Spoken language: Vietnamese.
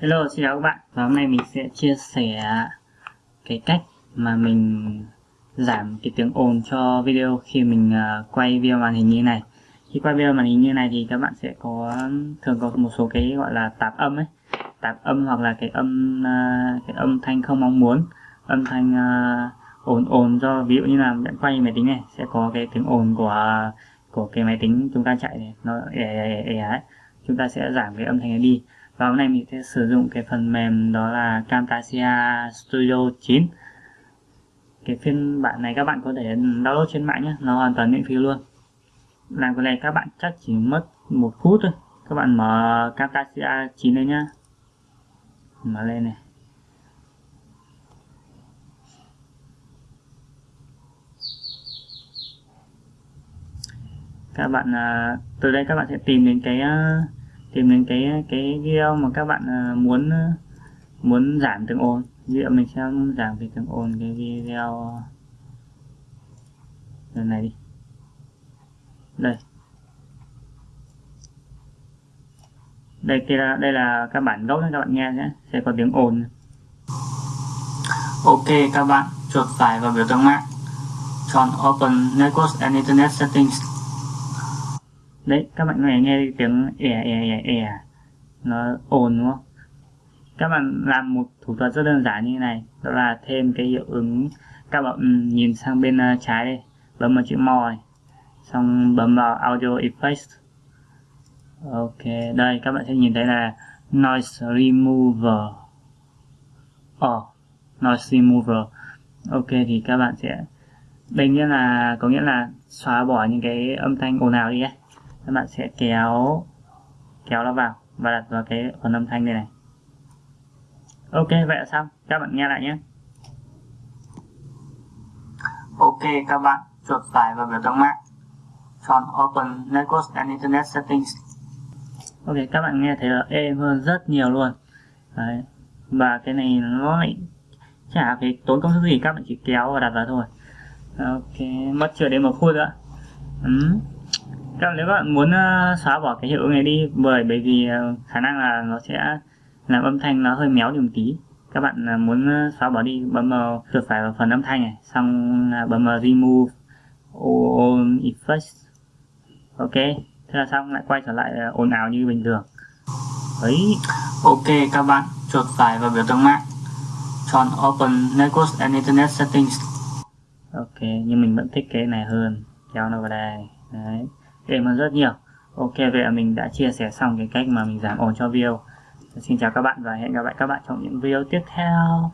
Hello, xin chào các bạn. Và hôm nay mình sẽ chia sẻ cái cách mà mình giảm cái tiếng ồn cho video khi mình uh, quay video màn hình như này. Khi quay video màn hình như này thì các bạn sẽ có thường có một số cái gọi là tạp âm ấy. Tạp âm hoặc là cái âm uh, cái âm thanh không mong muốn. Âm thanh uh, ồn ồn do ví dụ như là bạn quay máy tính này sẽ có cái tiếng ồn của của cái máy tính chúng ta chạy này nó ẻ ẻ ẻ ấy. Chúng ta sẽ giảm cái âm thanh này đi và hôm nay mình sẽ sử dụng cái phần mềm đó là Camtasia Studio 9 cái phiên bản này các bạn có thể download trên mạng nhé, nó hoàn toàn miễn phí luôn. Làm cái này các bạn chắc chỉ mất một phút thôi. Các bạn mở Camtasia 9 lên nhá. Mở lên này. Các bạn à, từ đây các bạn sẽ tìm đến cái à, tìm đến cái cái video mà các bạn à, muốn à, muốn giảm tiếng ồn. Ví dụ mình sẽ giảm cái tiếng ồn cái video lần này đi. Đây. Đây kia là, đây là các bản gốc các bạn nghe nhé. Sẽ có tiếng ồn. Ok các bạn chuột phải vào biểu tượng mạng. Chọn open network and internet settings đấy các bạn nghe nghe tiếng ẻ ẻ ẻ ẻ. Nó ồn đúng không? Các bạn làm một thủ thuật rất đơn giản như thế này. Đó là thêm cái hiệu ứng. Các bạn ừ, nhìn sang bên ờ, trái đây. Bấm vào chữ more. Này xong bấm vào audio effects. Ok đây các bạn sẽ nhìn thấy là noise remover. Oh, noise remover. Ok thì các bạn sẽ đây nghĩa là có nghĩa là xóa bỏ những cái âm thanh ồn ào đi ấy các bạn sẽ kéo kéo nó vào và đặt vào cái phần âm thanh này này. Ok vậy là xong. Các bạn nghe lại nhé. Ok các bạn chuột phải vào biểu tượng mạng. Chọn open network and internet settings. Ok các bạn nghe thấy là êm hơn rất nhiều luôn. Đấy. và cái này nó lại chả phải tốn công sức gì các bạn chỉ kéo và đặt vào thôi. Ok mất chưa đến một phút nữa. Ừ các nếu bạn muốn uh, xóa bỏ cái hiệu ứng này đi bởi bởi vì uh, khả năng là nó sẽ làm âm thanh nó hơi méo đi một tí. Các bạn uh, muốn xóa bỏ đi bấm vào chuột phải vào phần âm thanh này xong bấm vào remove all effects. Ok thế là xong lại quay trở lại ồn ào như bình thường. Ấy. Ok các bạn chuột phải vào biểu tượng mạng. Chọn open network and internet settings. Ok nhưng mình vẫn thích cái này hơn. Kéo nó vào đây. Đấy êm hơn rất nhiều. Ok, vậy là mình đã chia sẻ xong cái cách mà mình giảm ồn cho video. Xin chào các bạn và hẹn gặp lại các bạn trong những video tiếp theo.